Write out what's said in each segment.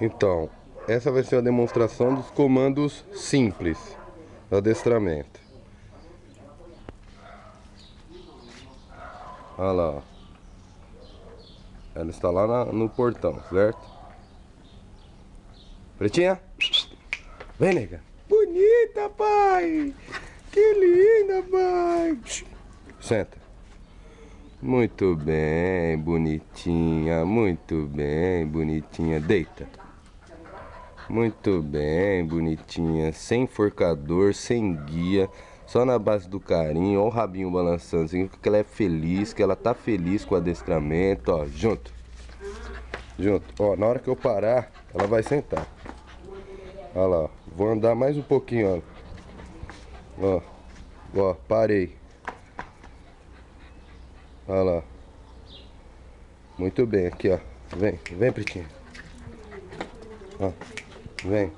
Então, essa vai ser a demonstração dos comandos simples do adestramento. Olha lá. Ela está lá na, no portão, certo? Pretinha? Vem, nega. Bonita, pai! Que linda, pai! Senta. Muito bem, bonitinha. Muito bem, bonitinha. Deita. Muito bem, bonitinha. Sem forcador, sem guia. Só na base do carinho. Ó o rabinho balançando. Significa que ela é feliz, que ela tá feliz com o adestramento. Ó, junto. Junto. Ó, na hora que eu parar, ela vai sentar. Olha lá. Vou andar mais um pouquinho, ó. Ó, ó parei. Olha lá. Muito bem, aqui ó. Vem, vem Pretinho. Ó. Vem.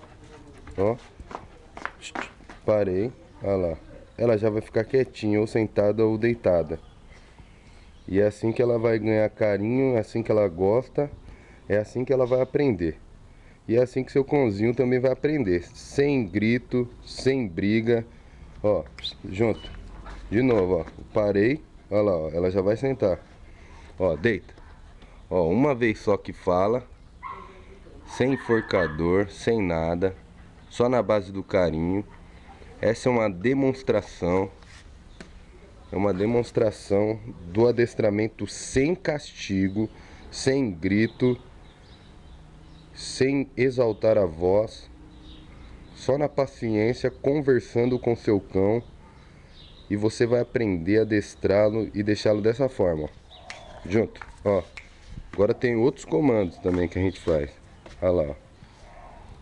Ó. Parei. Olha lá. Ela já vai ficar quietinha, ou sentada ou deitada. E é assim que ela vai ganhar carinho, é assim que ela gosta, é assim que ela vai aprender. E é assim que seu cãozinho também vai aprender. Sem grito, sem briga. Ó, junto. De novo, ó. Parei. Olha lá, ó. Ela já vai sentar. Ó, deita. Ó, uma vez só que fala sem enforcador, sem nada, só na base do carinho. Essa é uma demonstração, é uma demonstração do adestramento sem castigo, sem grito, sem exaltar a voz, só na paciência, conversando com seu cão e você vai aprender a adestrá-lo e deixá-lo dessa forma, ó. junto, ó. Agora tem outros comandos também que a gente faz. Olha lá, ó.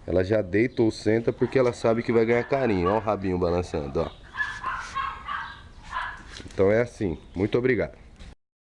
Ela já deita ou senta porque ela sabe que vai ganhar carinho. Olha o rabinho balançando, ó. Então é assim. Muito obrigado.